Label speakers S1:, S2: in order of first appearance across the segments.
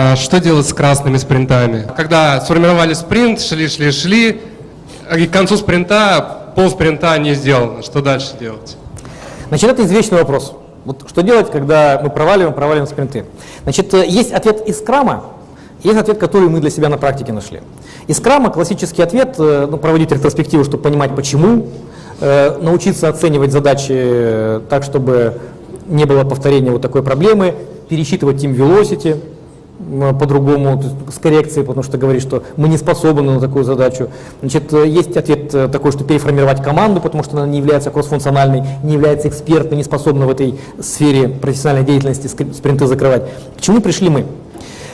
S1: А что делать с красными спринтами? Когда сформировали спринт, шли, шли, шли, и к концу спринта пол спринта не сделано. Что дальше делать?
S2: Значит, это извечный вопрос. Вот что делать, когда мы проваливаем, проваливаем спринты? Значит, э, есть ответ из крама, есть ответ, который мы для себя на практике нашли. Из крама классический ответ, э, ну, проводить ретроспективу, чтобы понимать почему, э, научиться оценивать задачи так, чтобы не было повторения вот такой проблемы, пересчитывать Team Velocity, по-другому, с коррекцией, потому что говорит, что мы не способны на такую задачу. Значит, э, есть ответ э, такой, что переформировать команду, потому что она не является кроссфункциональной, не является экспертной, не способна в этой сфере профессиональной деятельности спринты закрывать. К чему пришли мы?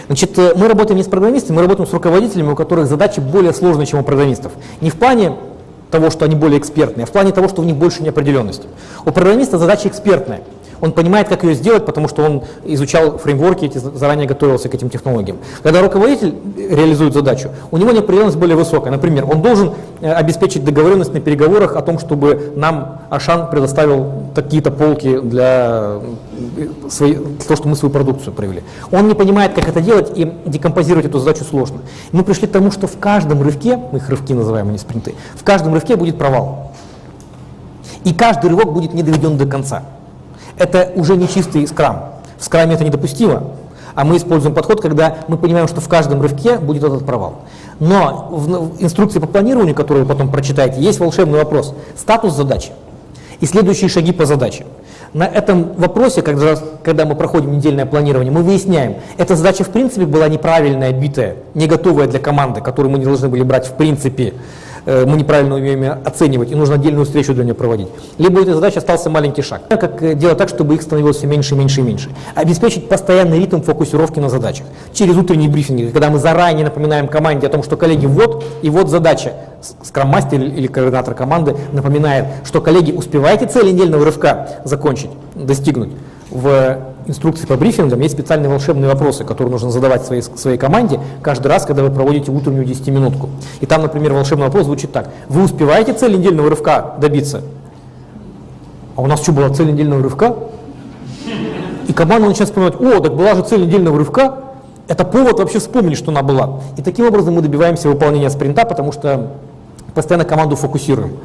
S2: Значит, э, мы работаем не с программистами, мы работаем с руководителями, у которых задачи более сложные, чем у программистов. Не в плане того, что они более экспертные, а в плане того, что у них больше неопределенности. У программиста задача экспертная – он понимает, как ее сделать, потому что он изучал фреймворки, эти, заранее готовился к этим технологиям. Когда руководитель реализует задачу, у него неопределенность более высокая. Например, он должен э, обеспечить договоренность на переговорах о том, чтобы нам Ашан предоставил такие-то полки для э, своей, того, что мы свою продукцию провели. Он не понимает, как это делать, и декомпозировать эту задачу сложно. Мы пришли к тому, что в каждом рывке, мы их рывки называем, а не спринты, в каждом рывке будет провал. И каждый рывок будет не доведен до конца. Это уже не чистый скрам. В скраме это недопустимо. А мы используем подход, когда мы понимаем, что в каждом рывке будет этот провал. Но в инструкции по планированию, которую вы потом прочитаете, есть волшебный вопрос. Статус задачи и следующие шаги по задаче. На этом вопросе, когда, когда мы проходим недельное планирование, мы выясняем, эта задача в принципе была неправильная, битая, не готовая для команды, которую мы не должны были брать в принципе мы неправильно умеем оценивать, и нужно отдельную встречу для нее проводить. Либо у этой задачи остался маленький шаг. Как э, делать так, чтобы их становилось все меньше, меньше и меньше. Обеспечить постоянный ритм фокусировки на задачах. Через утренние брифинги, когда мы заранее напоминаем команде о том, что коллеги, вот и вот задача. Скрам-мастер или координатор команды напоминает, что коллеги, успеваете цель недельного рывка закончить, достигнуть в инструкции по брифингам есть специальные волшебные вопросы, которые нужно задавать своей, своей команде каждый раз, когда вы проводите утреннюю 10-минутку. И там, например, волшебный вопрос звучит так. Вы успеваете цель недельного рывка добиться? А у нас что, была цель недельного рывка? И команда начинает вспоминать, о, так была же цель недельного рывка, это повод вообще вспомнить, что она была. И таким образом мы добиваемся выполнения спринта, потому что постоянно команду фокусируем.